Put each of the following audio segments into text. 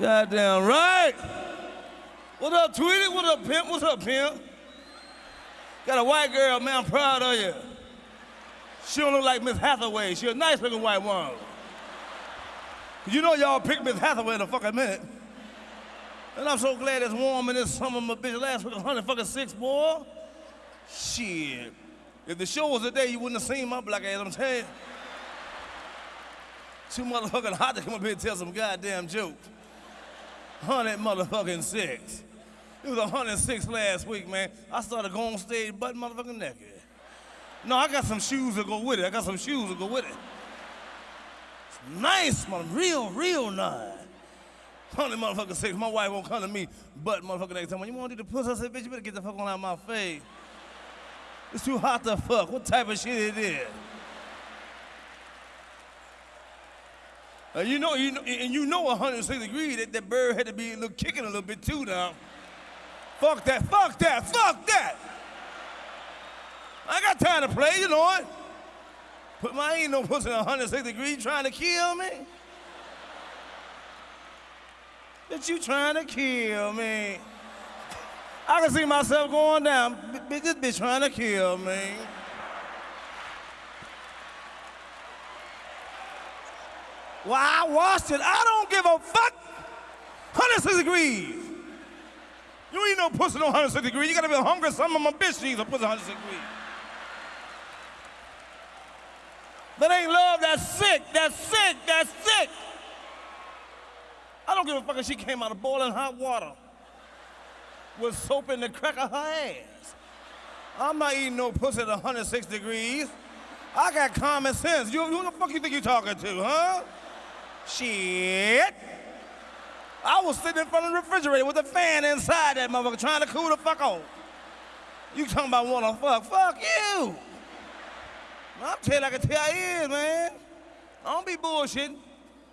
Goddamn right. What up, Tweety? What up, pimp? What's up, pimp? Got a white girl, man. I'm proud of you. She don't look like Miss Hathaway. She a nice looking white woman. You know y'all picked Miss Hathaway in a fucking minute. And I'm so glad it's warm in this summer, my bitch. Last week, 100 fucking six, boy. Shit. If the show was today, you wouldn't have seen my black ass, I'm telling you. Too motherfucking hot to come up here and tell some goddamn jokes. 100 motherfucking six. It was 106 last week, man. I started going on stage butt motherfucking naked. No, I got some shoes to go with it. I got some shoes to go with it. It's nice, man. Real, real nice. 100 motherfucking six. My wife won't come to me butt motherfucking time. When you want to do the pussy, I said, bitch, you better get the fuck on out of my face. It's too hot to fuck. What type of shit it is? Uh, you know, you know, and you know 106 degrees that that bird had to be a little kicking a little bit too now. Fuck that, fuck that, fuck that. I got time to play, you know it. But my ain't no pussy in 106 degrees trying to kill me. That you trying to kill me. I can see myself going down. This bitch trying to kill me. Well, I watched it. I don't give a fuck. 106 degrees. You ain't no pussy no 106 degrees. You gotta be hungry. Some of my bitch needs a pussy 106 degrees. That ain't love, that's sick, that's sick, that's sick. I don't give a fuck if she came out of boiling hot water with soap in the crack of her ass. I'm not eating no pussy at 106 degrees. I got common sense. You, who the fuck you think you talking to, huh? Shit. I was sitting in front of the refrigerator with a fan inside that motherfucker trying to cool the fuck off. You talking about wanna fuck? Fuck you. I'm telling like I can tell you man. I don't be bullshitting.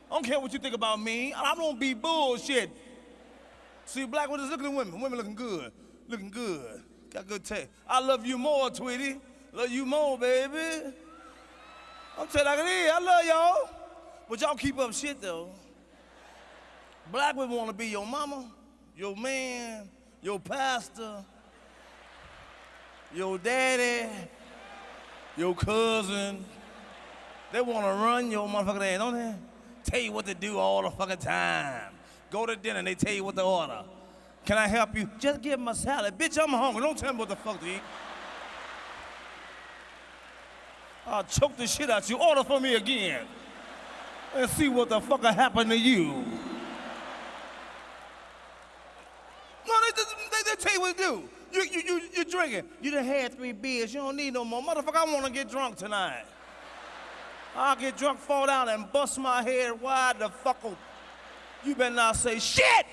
I don't care what you think about me. I don't be bullshit. See, black women is looking at women. Women looking good. Looking good. Got good taste. I love you more, Tweety. Love you more, baby. I'm telling like it is. I love y'all. But y'all keep up shit, though. Black women want to be your mama, your man, your pastor, your daddy, your cousin. They want to run your motherfucking ass, don't they? Tell you what to do all the fucking time. Go to dinner and they tell you what to order. Can I help you? Just give them a salad. Bitch, I'm hungry. Don't tell me what the fuck to eat. I'll choke the shit out you. Order for me again. And see what the fuck happened to you. No, they, they, they tell you what to do. You, you, you, you're drinking. You done had three beers. You don't need no more. Motherfucker, I want to get drunk tonight. I'll get drunk, fall down, and bust my head wide the fuck open. You better not say shit!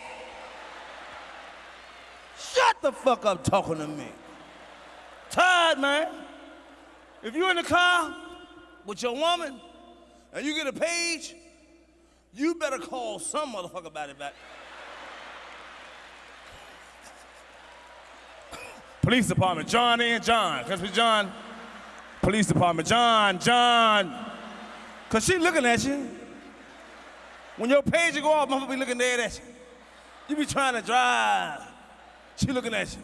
Shut the fuck up talking to me. Tired, man. If you're in the car with your woman and you get a page, you better call some motherfucker about it back. Police department, John and John. Cause we John. Police department, John, John. Cause she looking at you. When your page go off, motherfucker be looking dead at you. You be trying to drive. She looking at you.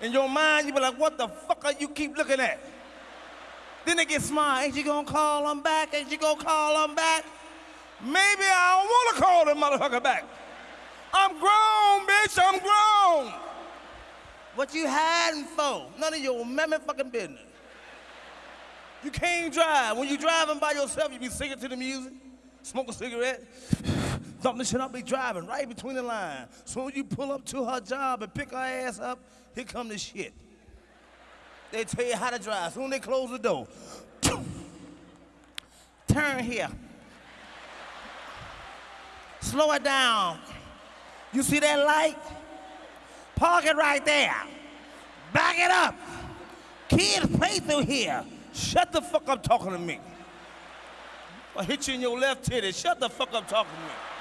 In your mind, you be like, what the fuck are you keep looking at? Then they get smart. Ain't you gonna call them back? Ain't you gonna call them back? Maybe I don't wanna call them motherfucker back. I'm grown, bitch, I'm grown. What you hiding for? None of your mammy fucking business. You can't drive. When you driving by yourself, you be singing to the music, smoke a cigarette, thump the shit up, be driving right between the lines. So when you pull up to her job and pick her ass up, here come the shit. They tell you how to drive. Soon they close the door. Turn here. Slow it down. You see that light? Park it right there. Back it up. Kids play through here. Shut the fuck up talking to me. I hit you in your left titty. Shut the fuck up talking to me.